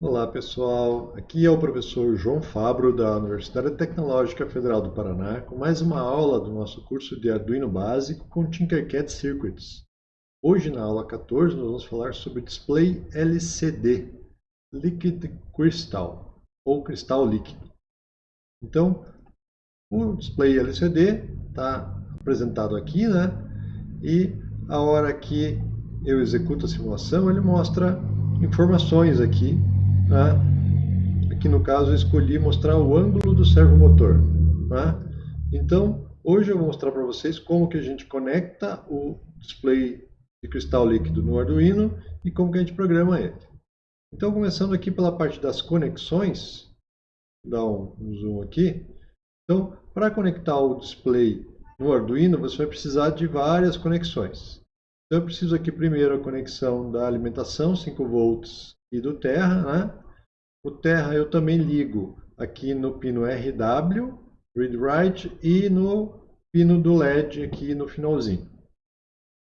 Olá pessoal, aqui é o professor João Fabro da Universidade Tecnológica Federal do Paraná com mais uma aula do nosso curso de Arduino básico com Tinkercad Circuits. Hoje na aula 14 nós vamos falar sobre Display LCD, Liquid Crystal ou cristal líquido. Então, o Display LCD está apresentado aqui, né? E a hora que eu executo a simulação, ele mostra informações aqui. Né? Aqui no caso eu escolhi mostrar o ângulo do servomotor. Né? Então, hoje eu vou mostrar para vocês como que a gente conecta o display de cristal líquido no Arduino e como que a gente programa ele. Então, começando aqui pela parte das conexões, vou dar um zoom aqui. Então, para conectar o display no Arduino, você vai precisar de várias conexões. Então eu preciso aqui primeiro a conexão da alimentação 5 volts e do Terra. Né? O Terra eu também ligo aqui no pino RW, Read Write, e no pino do LED aqui no finalzinho.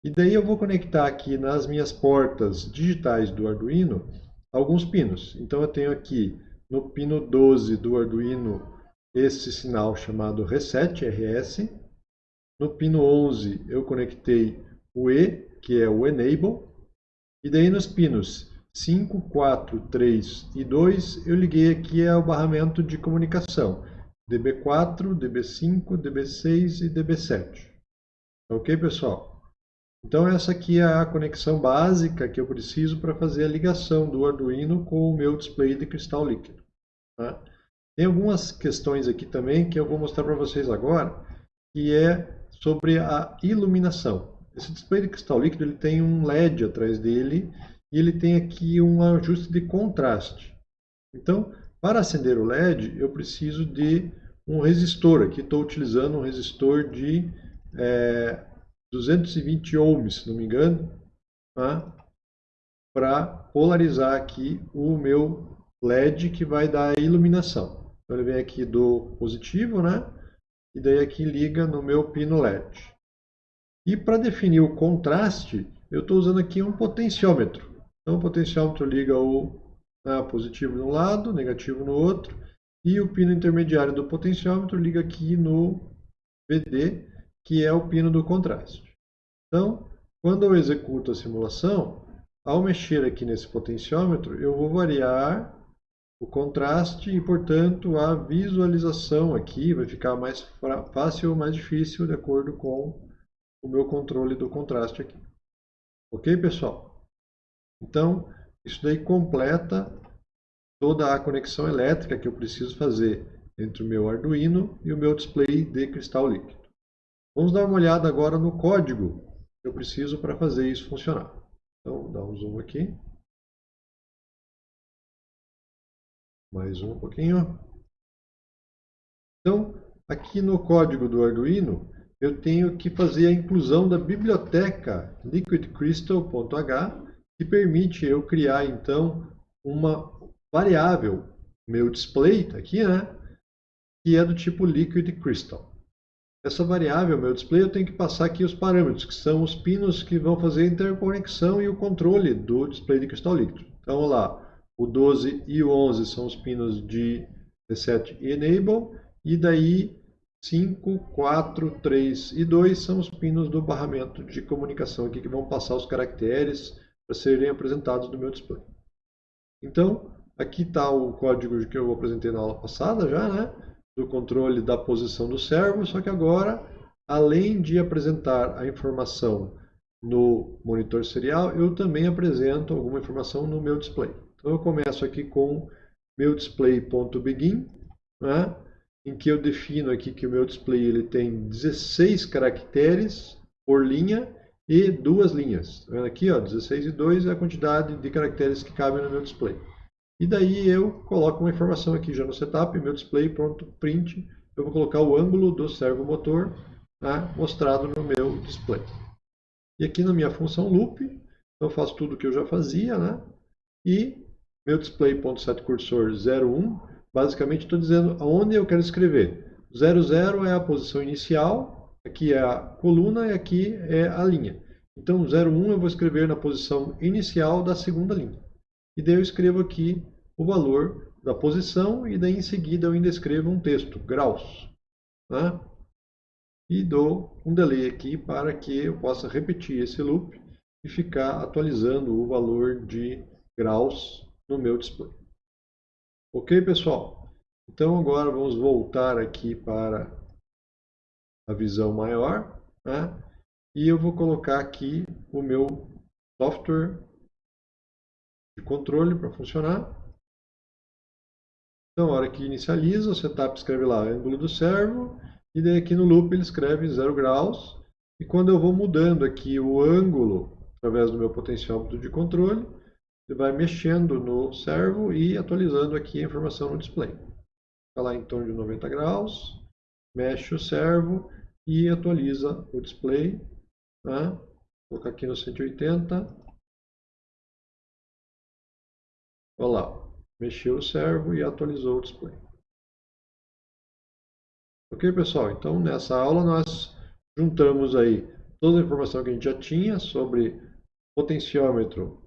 E daí eu vou conectar aqui nas minhas portas digitais do Arduino alguns pinos. Então eu tenho aqui no pino 12 do Arduino esse sinal chamado Reset, RS. No pino 11 eu conectei o E, que é o Enable, e daí nos pinos 5, 4, 3 e 2 eu liguei aqui ao barramento de comunicação DB4, DB5, DB6 e DB7. Ok, pessoal? Então essa aqui é a conexão básica que eu preciso para fazer a ligação do Arduino com o meu display de cristal líquido. Tá? Tem algumas questões aqui também que eu vou mostrar para vocês agora, que é sobre a iluminação. Esse display de cristal líquido ele tem um LED atrás dele e ele tem aqui um ajuste de contraste. Então, para acender o LED, eu preciso de um resistor. Aqui estou utilizando um resistor de é, 220 ohms, se não me engano, tá? para polarizar aqui o meu LED que vai dar a iluminação. Então ele vem aqui do positivo, né? E daí aqui liga no meu pino LED. E para definir o contraste, eu estou usando aqui um potenciômetro. Então, o potenciômetro liga o né, positivo de um lado, negativo no outro, e o pino intermediário do potenciômetro liga aqui no VD, que é o pino do contraste. Então, quando eu executo a simulação, ao mexer aqui nesse potenciômetro, eu vou variar o contraste e, portanto, a visualização aqui vai ficar mais fácil ou mais difícil de acordo com o meu controle do contraste aqui. Ok, pessoal? Então, isso daí completa toda a conexão elétrica que eu preciso fazer entre o meu Arduino e o meu display de cristal líquido. Vamos dar uma olhada agora no código que eu preciso para fazer isso funcionar. Então, dá um zoom aqui. Mais um pouquinho. Então, aqui no código do Arduino, eu tenho que fazer a inclusão da biblioteca liquidcrystal.h, que permite eu criar, então, uma variável, meu display, tá aqui, né? Que é do tipo liquid crystal. Essa variável, meu display, eu tenho que passar aqui os parâmetros, que são os pinos que vão fazer a interconexão e o controle do display de cristal líquido. Então, vamos lá, o 12 e o 11 são os pinos de reset e enable, e daí 5, 4, 3 e 2 são os pinos do barramento de comunicação aqui que vão passar os caracteres para serem apresentados no meu display. Então, aqui está o código que eu apresentei na aula passada já, né? Do controle da posição do servo, só que agora, além de apresentar a informação no monitor serial, eu também apresento alguma informação no meu display. Então eu começo aqui com meu display.begin, né? Em que eu defino aqui que o meu display ele tem 16 caracteres por linha e duas linhas. Tá vendo aqui, ó, 16 e 2 é a quantidade de caracteres que cabem no meu display. E daí eu coloco uma informação aqui já no setup, meu display, pronto, print. Eu vou colocar o ângulo do servomotor né, mostrado no meu display. E aqui na minha função loop, eu faço tudo o que eu já fazia, né? E meu display.setCursor 01 basicamente estou dizendo aonde eu quero escrever. 00 é a posição inicial, aqui é a coluna e aqui é a linha. Então, 01 eu vou escrever na posição inicial da segunda linha. E daí eu escrevo aqui o valor da posição e daí em seguida eu ainda escrevo um texto, graus. Né? E dou um delay aqui para que eu possa repetir esse loop e ficar atualizando o valor de graus no meu display. Ok, pessoal? Então agora vamos voltar aqui para a visão maior. Né? E eu vou colocar aqui o meu software de controle para funcionar. Então, na hora que inicializa, o setup escreve lá ângulo do servo, e daí aqui no loop ele escreve 0 graus. E quando eu vou mudando aqui o ângulo, através do meu potenciômetro de controle, ele vai mexendo no servo e atualizando aqui a informação no display. Fica lá em torno de 90 graus, mexe o servo e atualiza o display. Tá? Vou colocar aqui no 180. Olha lá, mexeu o servo e atualizou o display. Ok, pessoal? Então, nessa aula nós juntamos aí toda a informação que a gente já tinha sobre potenciômetro,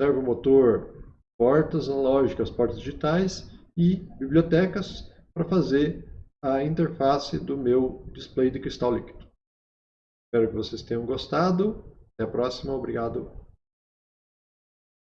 servomotor, portas analógicas, portas digitais e bibliotecas para fazer a interface do meu display de cristal líquido. Espero que vocês tenham gostado. Até a próxima. Obrigado.